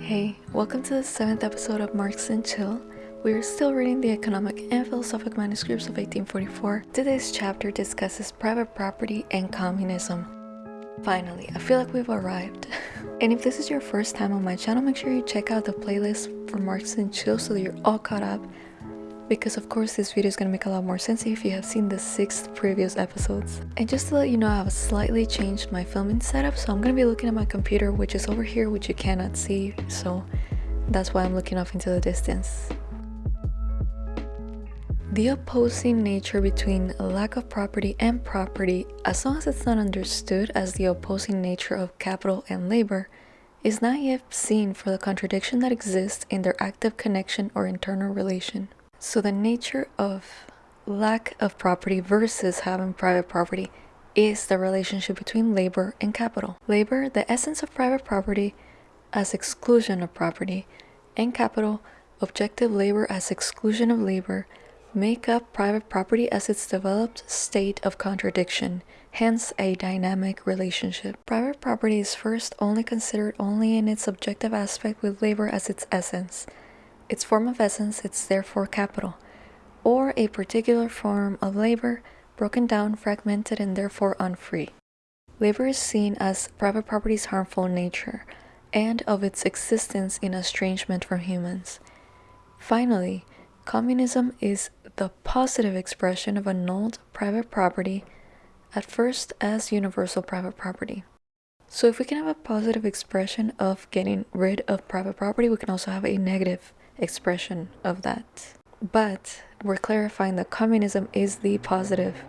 Hey, welcome to the seventh episode of Marx and Chill. We are still reading the economic and philosophic manuscripts of 1844. Today's chapter discusses private property and communism. Finally, I feel like we've arrived. and if this is your first time on my channel, make sure you check out the playlist for Marx and Chill so that you're all caught up because of course this video is to make a lot more sense if you have seen the six previous episodes. And just to let you know, I have slightly changed my filming setup, so I'm to be looking at my computer which is over here which you cannot see, so that's why I'm looking off into the distance. The opposing nature between lack of property and property, as long as it's not understood as the opposing nature of capital and labor, is not yet seen for the contradiction that exists in their active connection or internal relation. So the nature of lack of property versus having private property is the relationship between labor and capital. Labor, the essence of private property as exclusion of property, and capital, objective labor as exclusion of labor, make up private property as its developed state of contradiction, hence a dynamic relationship. Private property is first only considered only in its objective aspect with labor as its essence its form of essence, it's therefore capital, or a particular form of labor, broken down, fragmented, and therefore unfree. Labor is seen as private property's harmful nature, and of its existence in estrangement from humans. Finally, communism is the positive expression of annulled private property, at first as universal private property. So if we can have a positive expression of getting rid of private property, we can also have a negative expression of that. But we're clarifying that communism is the positive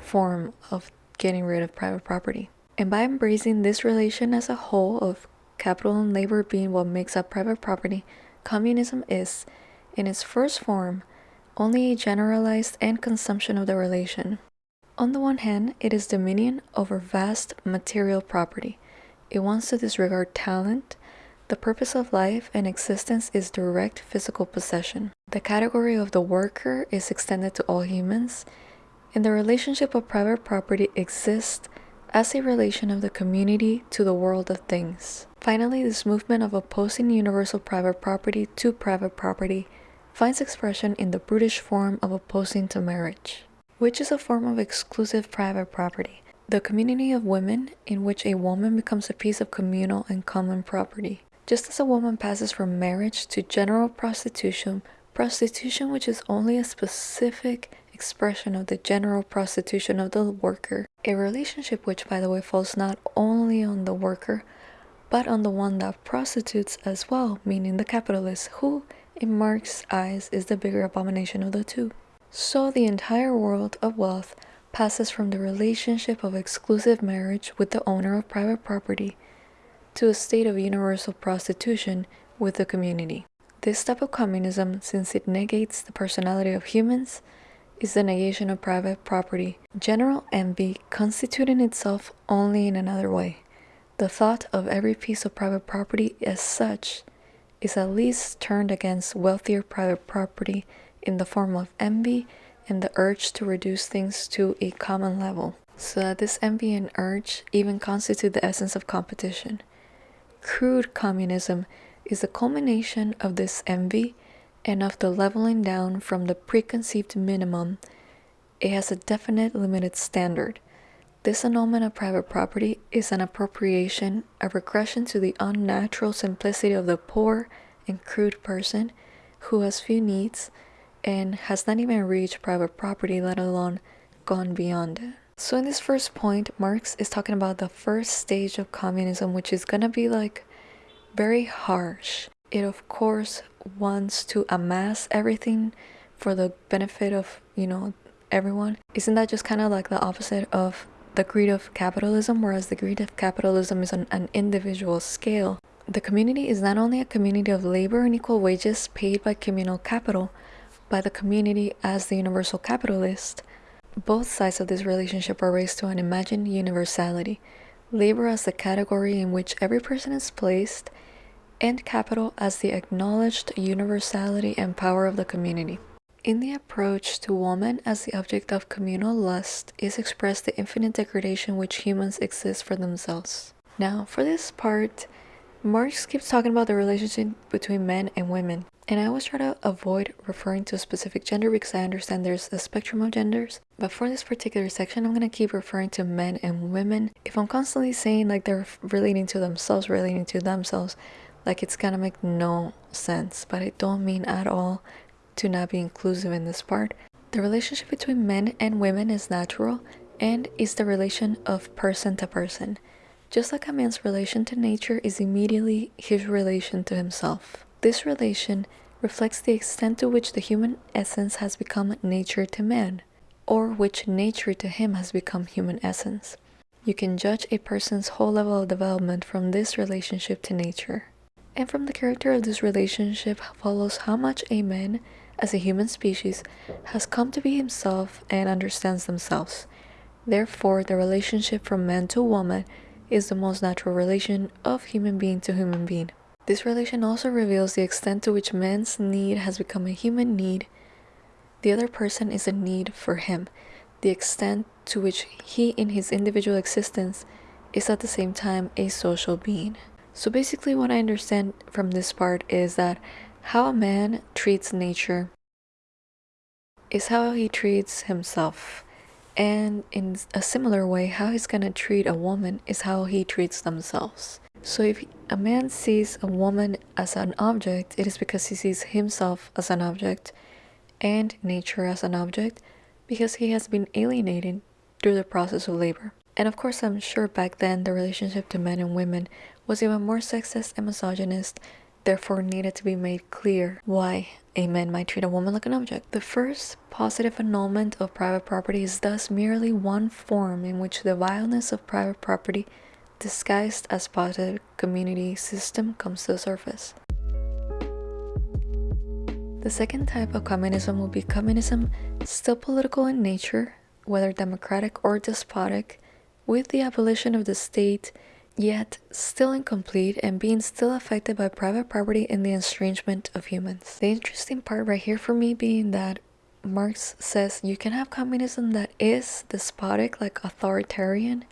form of getting rid of private property. And by embracing this relation as a whole of capital and labor being what makes up private property, communism is, in its first form, only a generalized and consumption of the relation. On the one hand, it is dominion over vast material property. It wants to disregard talent, the purpose of life and existence is direct physical possession. The category of the worker is extended to all humans, and the relationship of private property exists as a relation of the community to the world of things. Finally, this movement of opposing universal private property to private property finds expression in the brutish form of opposing to marriage, which is a form of exclusive private property, the community of women in which a woman becomes a piece of communal and common property. Just as a woman passes from marriage to general prostitution, prostitution which is only a specific expression of the general prostitution of the worker, a relationship which by the way falls not only on the worker, but on the one that prostitutes as well, meaning the capitalist, who, in Marx's eyes, is the bigger abomination of the two. So the entire world of wealth passes from the relationship of exclusive marriage with the owner of private property to a state of universal prostitution with the community. This type of communism, since it negates the personality of humans, is the negation of private property. General envy constituting itself only in another way. The thought of every piece of private property as such is at least turned against wealthier private property in the form of envy and the urge to reduce things to a common level, so that this envy and urge even constitute the essence of competition. Crude communism is the culmination of this envy and of the leveling down from the preconceived minimum. It has a definite limited standard. This annulment of private property is an appropriation, a regression to the unnatural simplicity of the poor and crude person who has few needs and has not even reached private property, let alone gone beyond it. So in this first point, Marx is talking about the first stage of communism, which is gonna be like very harsh. It of course wants to amass everything for the benefit of, you know, everyone. Isn't that just kind of like the opposite of the greed of capitalism, whereas the greed of capitalism is on an individual scale? The community is not only a community of labor and equal wages paid by communal capital, by the community as the universal capitalist, both sides of this relationship are raised to an imagined universality, labor as the category in which every person is placed, and capital as the acknowledged universality and power of the community. In the approach to woman as the object of communal lust is expressed the infinite degradation which humans exist for themselves. Now, for this part, Marx keeps talking about the relationship between men and women, and I always try to avoid referring to a specific gender because I understand there's a spectrum of genders. But for this particular section, I'm gonna keep referring to men and women. If I'm constantly saying like they're relating to themselves, relating to themselves, like it's gonna make no sense. But I don't mean at all to not be inclusive in this part. The relationship between men and women is natural and is the relation of person to person. Just like a man's relation to nature is immediately his relation to himself. This relation reflects the extent to which the human essence has become nature to man, or which nature to him has become human essence. You can judge a person's whole level of development from this relationship to nature. And from the character of this relationship follows how much a man, as a human species, has come to be himself and understands themselves. Therefore, the relationship from man to woman is the most natural relation of human being to human being. This relation also reveals the extent to which man's need has become a human need. The other person is a need for him, the extent to which he in his individual existence is at the same time a social being. So basically what I understand from this part is that how a man treats nature is how he treats himself. And in a similar way, how he's gonna treat a woman is how he treats themselves. So if a man sees a woman as an object, it is because he sees himself as an object and nature as an object because he has been alienated through the process of labor. And of course, I'm sure back then the relationship to men and women was even more sexist and misogynist, therefore needed to be made clear why a man might treat a woman like an object. The first positive annulment of private property is thus merely one form in which the vileness of private property disguised as positive community system comes to the surface. The second type of communism will be communism still political in nature, whether democratic or despotic, with the abolition of the state yet still incomplete and being still affected by private property and the estrangement of humans. The interesting part right here for me being that Marx says you can have communism that is despotic, like authoritarian,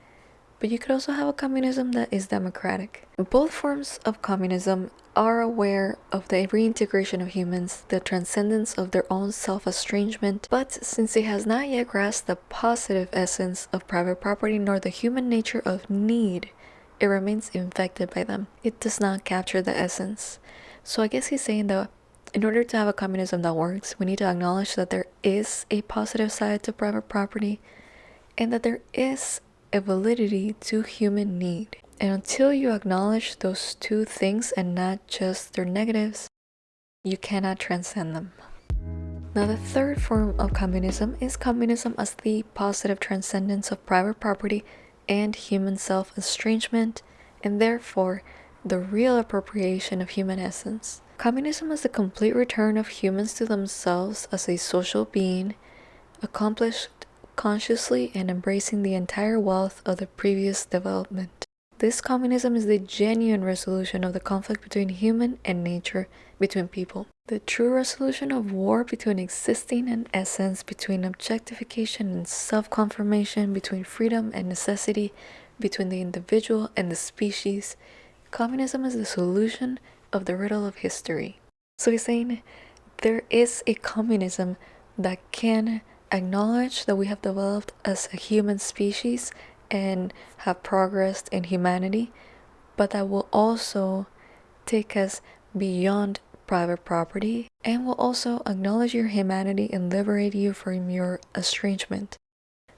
but you could also have a communism that is democratic. Both forms of communism are aware of the reintegration of humans, the transcendence of their own self-estrangement, but since it has not yet grasped the positive essence of private property nor the human nature of need, it remains infected by them. It does not capture the essence. So I guess he's saying that in order to have a communism that works, we need to acknowledge that there is a positive side to private property and that there is a validity to human need. And until you acknowledge those two things and not just their negatives, you cannot transcend them. Now, the third form of communism is communism as the positive transcendence of private property and human self estrangement, and therefore the real appropriation of human essence. Communism is the complete return of humans to themselves as a social being, accomplished consciously and embracing the entire wealth of the previous development. This communism is the genuine resolution of the conflict between human and nature, between people. The true resolution of war between existing and essence, between objectification and self-confirmation, between freedom and necessity, between the individual and the species. Communism is the solution of the riddle of history. So he's saying there is a communism that can acknowledge that we have developed as a human species and have progressed in humanity, but that will also take us beyond private property and will also acknowledge your humanity and liberate you from your estrangement.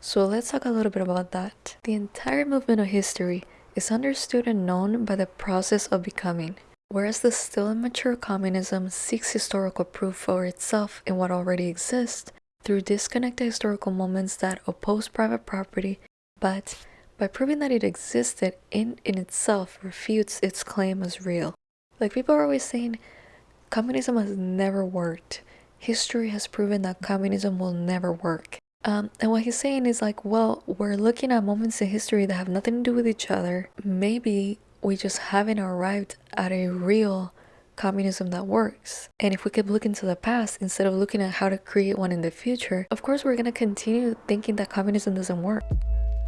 So let's talk a little bit about that. The entire movement of history is understood and known by the process of becoming, whereas the still immature communism seeks historical proof for itself in what already exists through disconnected historical moments that oppose private property but by proving that it existed in, in itself refutes its claim as real. Like people are always saying, communism has never worked. History has proven that communism will never work. Um, and what he's saying is like, well, we're looking at moments in history that have nothing to do with each other. Maybe we just haven't arrived at a real communism that works. And if we keep looking to the past instead of looking at how to create one in the future, of course we're gonna continue thinking that communism doesn't work.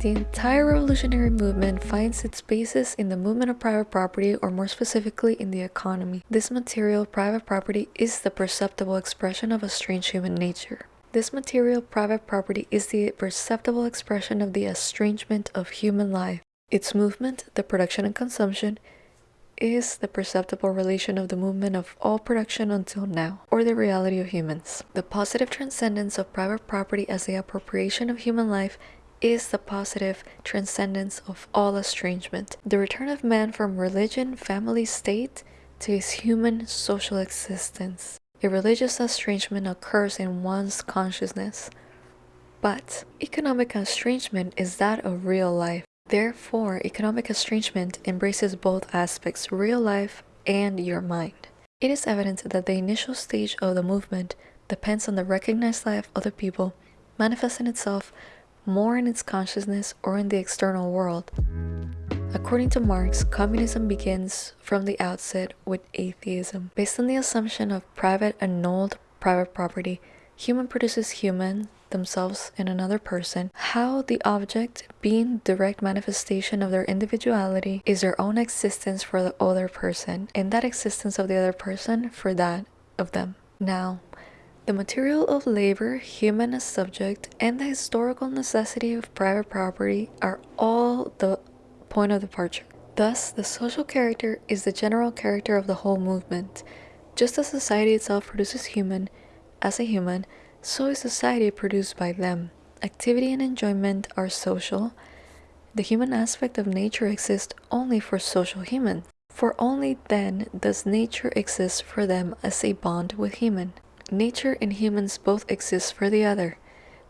The entire revolutionary movement finds its basis in the movement of private property, or more specifically, in the economy. This material, private property, is the perceptible expression of a strange human nature. This material, private property, is the perceptible expression of the estrangement of human life. Its movement, the production and consumption, is the perceptible relation of the movement of all production until now, or the reality of humans. The positive transcendence of private property as the appropriation of human life is the positive transcendence of all estrangement, the return of man from religion, family, state to his human social existence. A religious estrangement occurs in one's consciousness, but economic estrangement is that of real life. Therefore, economic estrangement embraces both aspects, real life and your mind. It is evident that the initial stage of the movement depends on the recognized life of the people manifesting itself more in its consciousness or in the external world. According to Marx, communism begins from the outset with atheism. Based on the assumption of private annulled private property, human produces human themselves in another person, how the object, being direct manifestation of their individuality, is their own existence for the other person, and that existence of the other person for that of them. Now, the material of labor, human as subject, and the historical necessity of private property are all the point of departure. Thus, the social character is the general character of the whole movement. Just as society itself produces human as a human, so is society produced by them. Activity and enjoyment are social. The human aspect of nature exists only for social humans, for only then does nature exist for them as a bond with human. Nature and humans both exist for the other,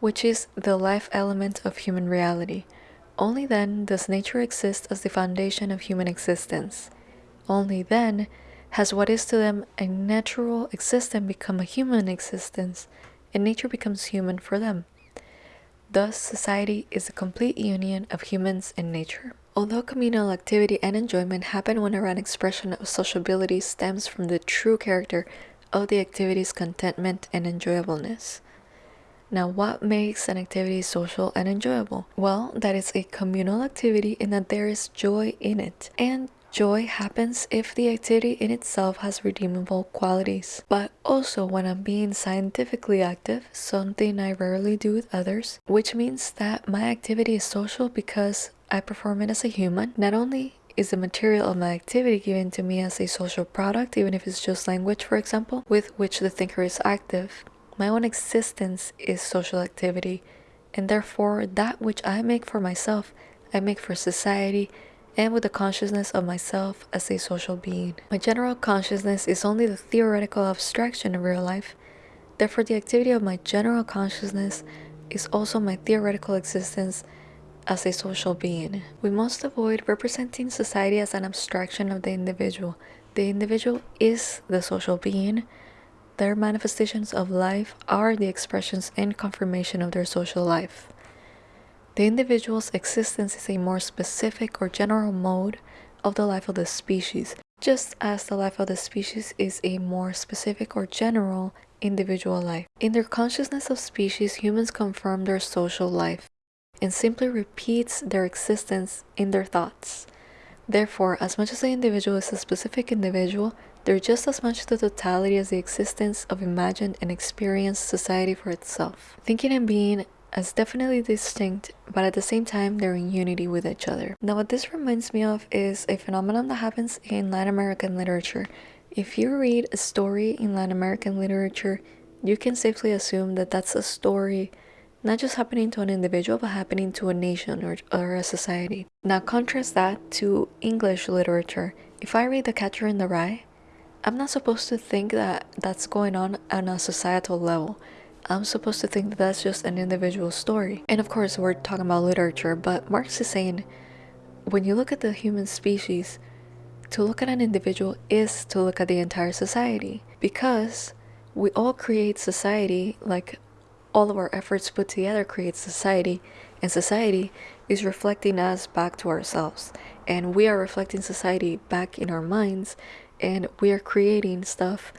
which is the life element of human reality. Only then does nature exist as the foundation of human existence. Only then has what is to them a natural existence become a human existence, and nature becomes human for them. Thus, society is a complete union of humans and nature. Although communal activity and enjoyment happen whenever an expression of sociability stems from the true character of the activity's contentment and enjoyableness. Now, what makes an activity social and enjoyable? Well, that it's a communal activity and that there is joy in it. And joy happens if the activity in itself has redeemable qualities. But also when I'm being scientifically active, something I rarely do with others, which means that my activity is social because I perform it as a human. Not only is the material of my activity given to me as a social product, even if it's just language, for example, with which the thinker is active. My own existence is social activity, and therefore that which I make for myself, I make for society and with the consciousness of myself as a social being. My general consciousness is only the theoretical abstraction of real life. Therefore, the activity of my general consciousness is also my theoretical existence as a social being. We must avoid representing society as an abstraction of the individual. The individual is the social being. Their manifestations of life are the expressions and confirmation of their social life. The individual's existence is a more specific or general mode of the life of the species, just as the life of the species is a more specific or general individual life. In their consciousness of species, humans confirm their social life and simply repeats their existence in their thoughts. Therefore, as much as the individual is a specific individual, they're just as much the totality as the existence of imagined and experienced society for itself. Thinking and being as definitely distinct, but at the same time they're in unity with each other. Now what this reminds me of is a phenomenon that happens in Latin American literature. If you read a story in Latin American literature, you can safely assume that that's a story not just happening to an individual, but happening to a nation or, or a society. Now, contrast that to English literature. If I read The Catcher in the Rye, I'm not supposed to think that that's going on on a societal level. I'm supposed to think that that's just an individual story. And of course, we're talking about literature, but Marx is saying when you look at the human species, to look at an individual is to look at the entire society because we all create society like all of our efforts put together create society and society is reflecting us back to ourselves and we are reflecting society back in our minds and we are creating stuff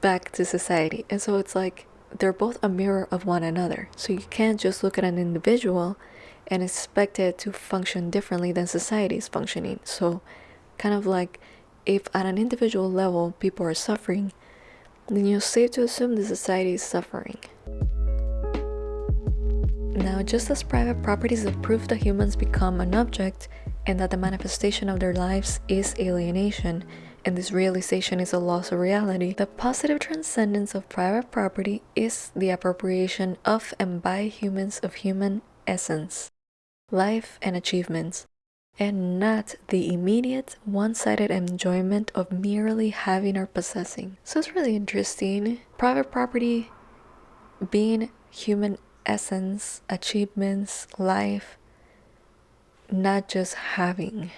back to society and so it's like they're both a mirror of one another so you can't just look at an individual and expect it to function differently than society is functioning. So, kind of like if at an individual level people are suffering, then you're safe to assume the society is suffering. Now, just as private property is a proof that humans become an object and that the manifestation of their lives is alienation, and this realization is a loss of reality, the positive transcendence of private property is the appropriation of and by humans of human essence, life, and achievements, and not the immediate one sided enjoyment of merely having or possessing. So it's really interesting. Private property being human essence, achievements, life, not just having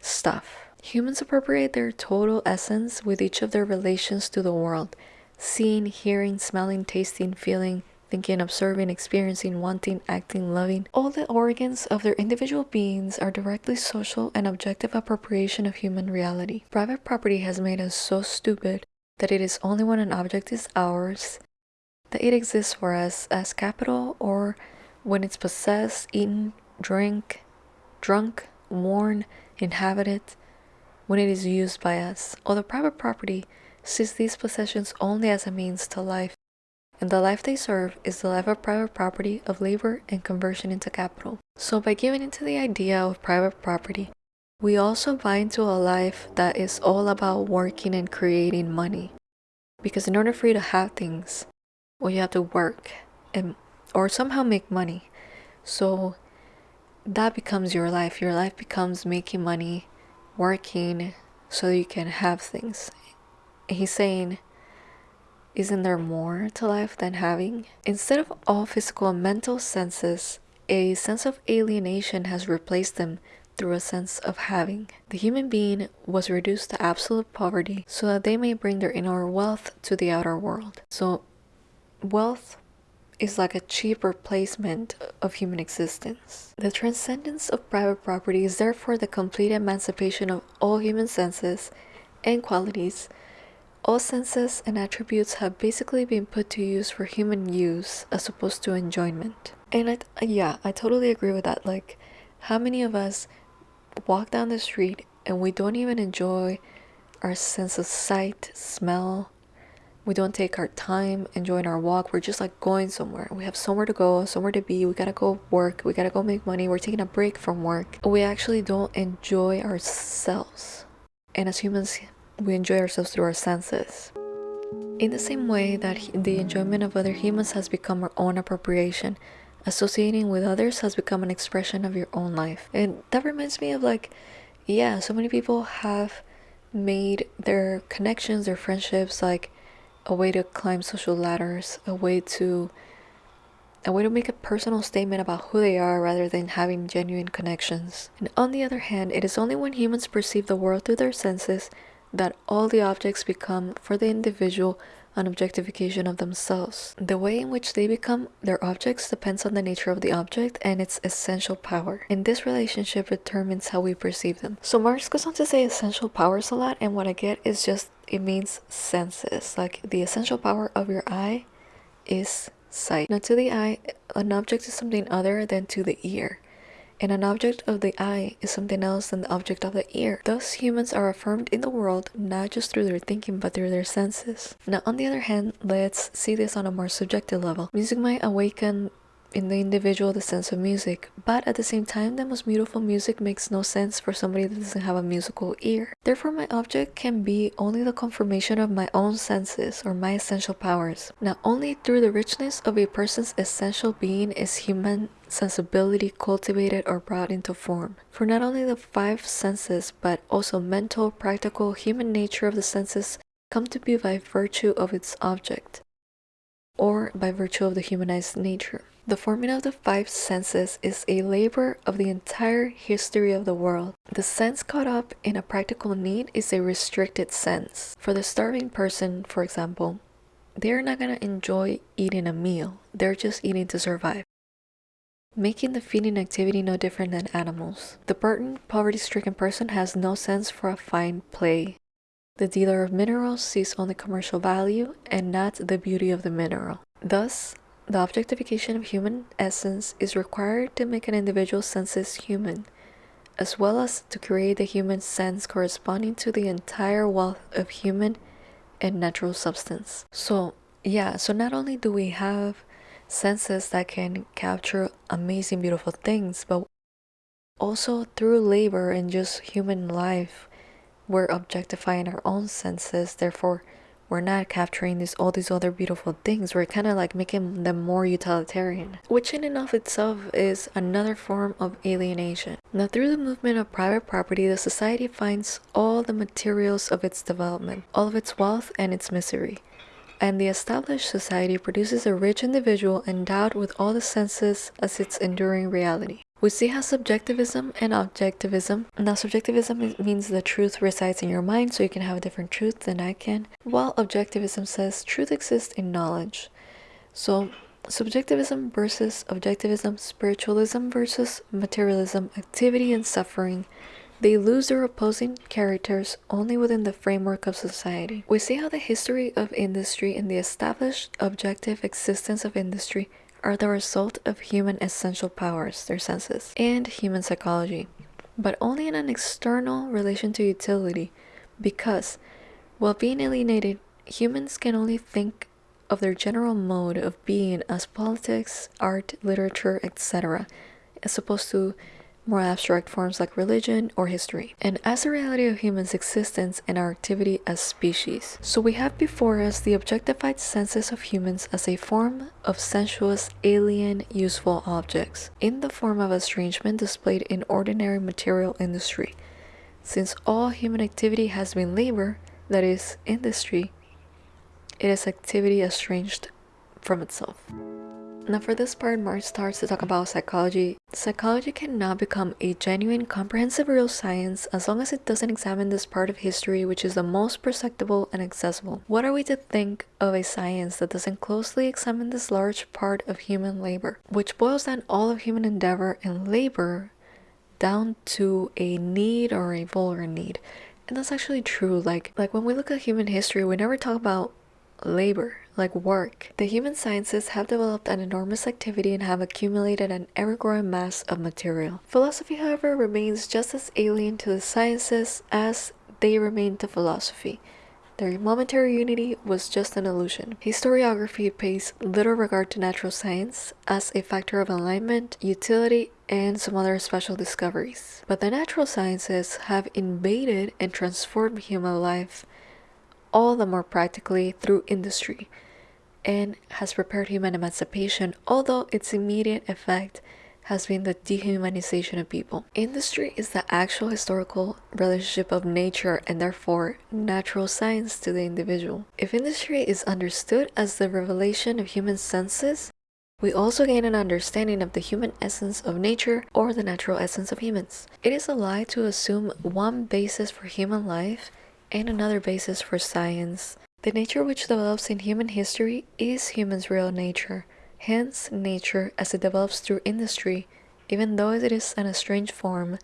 stuff. Humans appropriate their total essence with each of their relations to the world seeing, hearing, smelling, tasting, feeling, thinking, observing, experiencing, wanting, acting, loving. All the organs of their individual beings are directly social and objective appropriation of human reality. Private property has made us so stupid that it is only when an object is ours that it exists for us as capital or when it's possessed, eaten, drink, drunk, worn, inhabited, when it is used by us. Although private property sees these possessions only as a means to life, and the life they serve is the life of private property, of labor, and conversion into capital. So by giving into the idea of private property, we also buy into a life that is all about working and creating money. Because in order for you to have things, well, you have to work and or somehow make money. So that becomes your life. Your life becomes making money, working so you can have things. He's saying isn't there more to life than having? Instead of all physical and mental senses, a sense of alienation has replaced them through a sense of having. The human being was reduced to absolute poverty so that they may bring their inner wealth to the outer world. So, wealth is like a cheap replacement of human existence. The transcendence of private property is therefore the complete emancipation of all human senses and qualities all senses and attributes have basically been put to use for human use as opposed to enjoyment. And I, yeah, I totally agree with that. Like, how many of us walk down the street and we don't even enjoy our sense of sight, smell? We don't take our time enjoying our walk. We're just like going somewhere. We have somewhere to go, somewhere to be. We gotta go work. We gotta go make money. We're taking a break from work. We actually don't enjoy ourselves. And as humans, we enjoy ourselves through our senses. In the same way that the enjoyment of other humans has become our own appropriation, associating with others has become an expression of your own life. And that reminds me of like, yeah, so many people have made their connections, their friendships, like a way to climb social ladders, a way to a way to make a personal statement about who they are rather than having genuine connections. And on the other hand, it is only when humans perceive the world through their senses that all the objects become for the individual an objectification of themselves. The way in which they become their objects depends on the nature of the object and its essential power. And this relationship determines how we perceive them. So Marx goes on to say essential powers a lot, and what I get is just it means senses. Like the essential power of your eye is sight. Now to the eye, an object is something other than to the ear and an object of the eye is something else than the object of the ear. Thus, humans are affirmed in the world not just through their thinking but through their senses. Now, on the other hand, let's see this on a more subjective level. Music might awaken in the individual the sense of music, but at the same time, the most beautiful music makes no sense for somebody that doesn't have a musical ear. Therefore, my object can be only the confirmation of my own senses or my essential powers. Now, only through the richness of a person's essential being is human sensibility cultivated or brought into form. For not only the five senses, but also mental, practical, human nature of the senses come to be by virtue of its object, or by virtue of the humanized nature. The forming of the five senses is a labor of the entire history of the world. The sense caught up in a practical need is a restricted sense. For the starving person, for example, they're not going to enjoy eating a meal, they're just eating to survive. Making the feeding activity no different than animals. The burdened, poverty stricken person has no sense for a fine play. The dealer of minerals sees only commercial value and not the beauty of the mineral. Thus, The objectification of human essence is required to make an individual senses human, as well as to create the human sense corresponding to the entire wealth of human and natural substance. So, yeah, so not only do we have senses that can capture amazing, beautiful things, but also through labor and just human life, we're objectifying our own senses, therefore, we're not capturing these all these other beautiful things. We're kind of like making them more utilitarian which in and of itself is another form of alienation. Now through the movement of private property the society finds all the materials of its development all of its wealth and its misery. And the established society produces a rich individual endowed with all the senses as its enduring reality we see how subjectivism and objectivism. Now, subjectivism means the truth resides in your mind, so you can have a different truth than I can, while objectivism says truth exists in knowledge. So, subjectivism versus objectivism, spiritualism versus materialism, activity and suffering, they lose their opposing characters only within the framework of society. We see how the history of industry and the established objective existence of industry are the result of human essential powers, their senses, and human psychology, but only in an external relation to utility, because while being alienated, humans can only think of their general mode of being as politics, art, literature, etc., as opposed to more abstract forms like religion or history, and as a reality of humans' existence and our activity as species. So we have before us the objectified senses of humans as a form of sensuous, alien, useful objects, in the form of estrangement displayed in ordinary material industry. Since all human activity has been labor, that is, industry, it is activity estranged from itself. Now for this part, Marx starts to talk about psychology. Psychology cannot become a genuine, comprehensive real science as long as it doesn't examine this part of history which is the most perceptible and accessible. What are we to think of a science that doesn't closely examine this large part of human labor, which boils down all of human endeavor and labor down to a need or a vulgar need? And that's actually true. Like like when we look at human history, we never talk about labor like work. The human sciences have developed an enormous activity and have accumulated an ever-growing mass of material. Philosophy, however, remains just as alien to the sciences as they remain to philosophy. Their momentary unity was just an illusion. Historiography pays little regard to natural science as a factor of alignment, utility, and some other special discoveries. But the natural sciences have invaded and transformed human life all the more practically through industry and has prepared human emancipation, although its immediate effect has been the dehumanization of people. Industry is the actual historical relationship of nature and therefore natural science to the individual. If industry is understood as the revelation of human senses, we also gain an understanding of the human essence of nature or the natural essence of humans. It is a lie to assume one basis for human life and another basis for science the nature which develops in human history is human's real nature, hence nature as it develops through industry, even though it is in a strange form,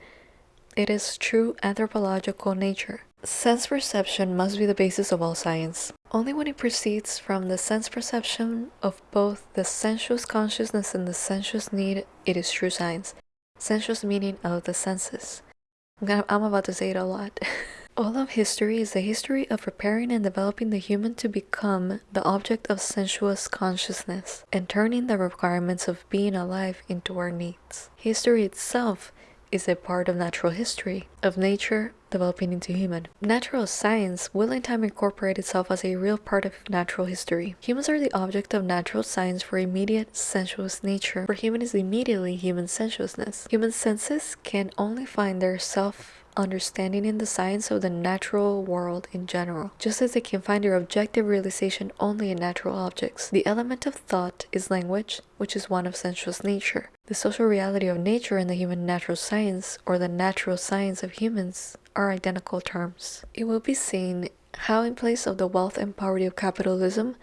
it is true anthropological nature. Sense perception must be the basis of all science. Only when it proceeds from the sense perception of both the sensuous consciousness and the sensuous need, it is true science. Sensuous meaning of the senses. I'm, gonna, I'm about to say it a lot. All of history is the history of preparing and developing the human to become the object of sensuous consciousness and turning the requirements of being alive into our needs. History itself is a part of natural history, of nature developing into human. Natural science will in time incorporate itself as a real part of natural history. Humans are the object of natural science for immediate sensuous nature, for human is immediately human sensuousness. Human senses can only find their self understanding in the science of the natural world in general, just as they can find their objective realization only in natural objects. The element of thought is language, which is one of sensuous nature. The social reality of nature and the human natural science, or the natural science of humans, are identical terms. It will be seen how in place of the wealth and poverty of capitalism,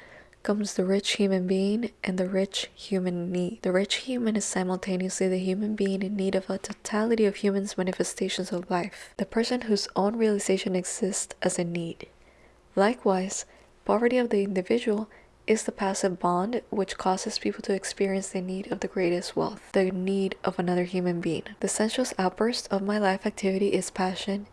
comes the rich human being and the rich human need. The rich human is simultaneously the human being in need of a totality of humans' manifestations of life, the person whose own realization exists as a need. Likewise, poverty of the individual is the passive bond which causes people to experience the need of the greatest wealth, the need of another human being. The sensuous outburst of my life activity is passion,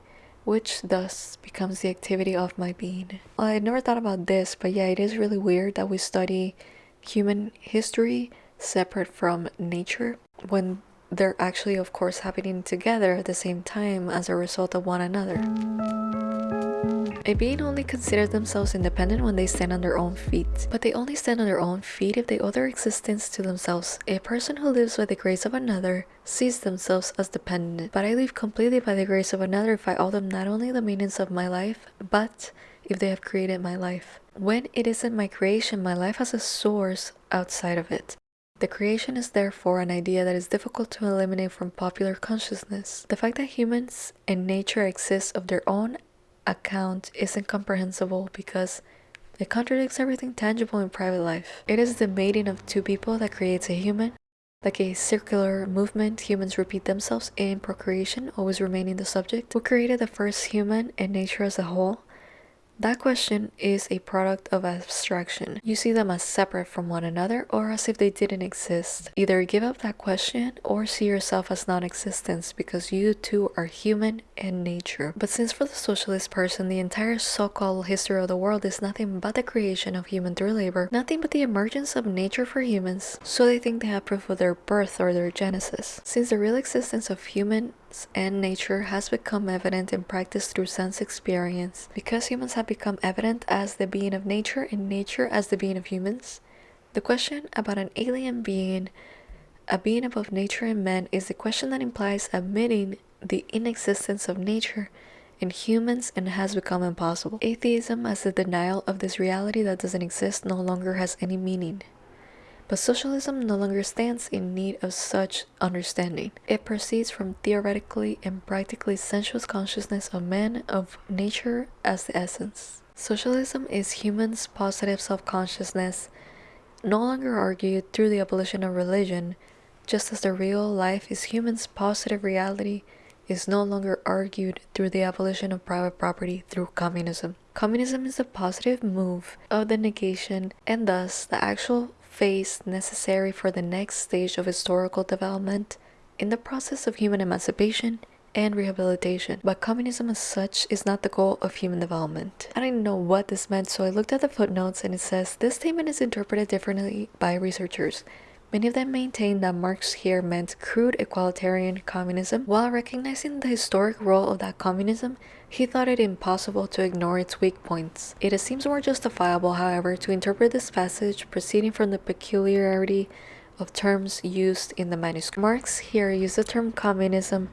which thus becomes the activity of my being. I never thought about this, but yeah, it is really weird that we study human history separate from nature when they're actually, of course, happening together at the same time as a result of one another. A being only considers themselves independent when they stand on their own feet, but they only stand on their own feet if they owe their existence to themselves. A person who lives by the grace of another sees themselves as dependent, but I live completely by the grace of another if I owe them not only the maintenance of my life, but if they have created my life. When it isn't my creation, my life has a source outside of it. The creation is therefore an idea that is difficult to eliminate from popular consciousness. The fact that humans and nature exist of their own account is incomprehensible because it contradicts everything tangible in private life. It is the mating of two people that creates a human. Like a circular movement, humans repeat themselves in procreation, always remaining the subject. Who created the first human and nature as a whole? That question is a product of abstraction. You see them as separate from one another or as if they didn't exist. Either give up that question or see yourself as non-existence because you too are human and nature. But since for the socialist person the entire so-called history of the world is nothing but the creation of human through labor, nothing but the emergence of nature for humans, so they think they have proof of their birth or their genesis. Since the real existence of human and nature has become evident in practice through sense experience. Because humans have become evident as the being of nature and nature as the being of humans, the question about an alien being, a being above nature and man, is the question that implies admitting the inexistence of nature in humans and has become impossible. Atheism as the denial of this reality that doesn't exist no longer has any meaning. But socialism no longer stands in need of such understanding. It proceeds from theoretically and practically sensuous consciousness of man, of nature as the essence. Socialism is humans' positive self-consciousness, no longer argued through the abolition of religion, just as the real life is humans' positive reality is no longer argued through the abolition of private property through communism. Communism is a positive move of the negation and thus the actual phase necessary for the next stage of historical development in the process of human emancipation and rehabilitation. But communism as such is not the goal of human development. I didn't know what this meant, so I looked at the footnotes and it says this statement is interpreted differently by researchers. Many of them maintain that Marx here meant crude equalitarian communism. While recognizing the historic role of that communism, he thought it impossible to ignore its weak points. It seems more justifiable, however, to interpret this passage proceeding from the peculiarity of terms used in the manuscript. Marx here used the term communism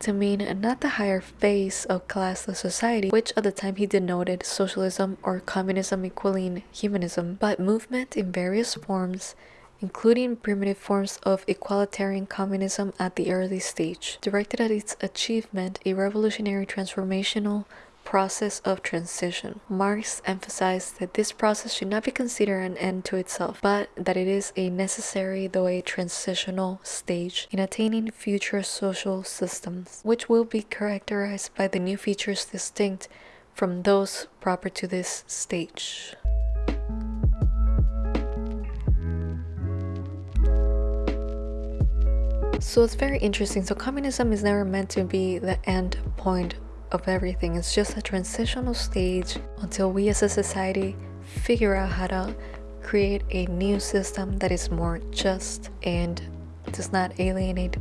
to mean not the higher phase of classless society, which at the time he denoted socialism or communism equaling humanism, but movement in various forms including primitive forms of equalitarian communism at the early stage, directed at its achievement a revolutionary transformational process of transition. Marx emphasized that this process should not be considered an end to itself, but that it is a necessary though a transitional stage in attaining future social systems, which will be characterized by the new features distinct from those proper to this stage. So it's very interesting. So communism is never meant to be the end point of everything. It's just a transitional stage until we as a society figure out how to create a new system that is more just and does not alienate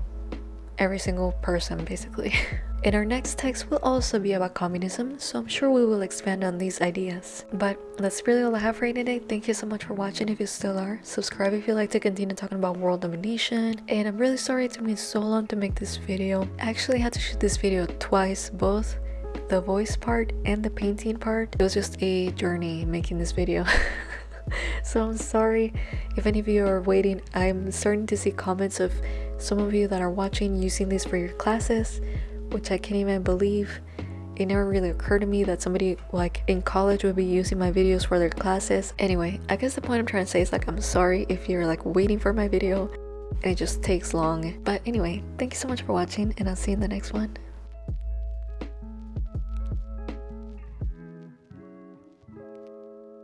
every single person basically. In our next text will also be about communism, so I'm sure we will expand on these ideas. But that's really all I have for you today. Thank you so much for watching if you still are. Subscribe if you'd like to continue talking about world domination. And I'm really sorry it took me so long to make this video. I actually had to shoot this video twice, both the voice part and the painting part. It was just a journey making this video. so I'm sorry if any of you are waiting. I'm starting to see comments of some of you that are watching using this for your classes which I can't even believe. It never really occurred to me that somebody like in college would be using my videos for their classes. Anyway, I guess the point I'm trying to say is like I'm sorry if you're like waiting for my video and it just takes long. But anyway, thank you so much for watching and I'll see you in the next one.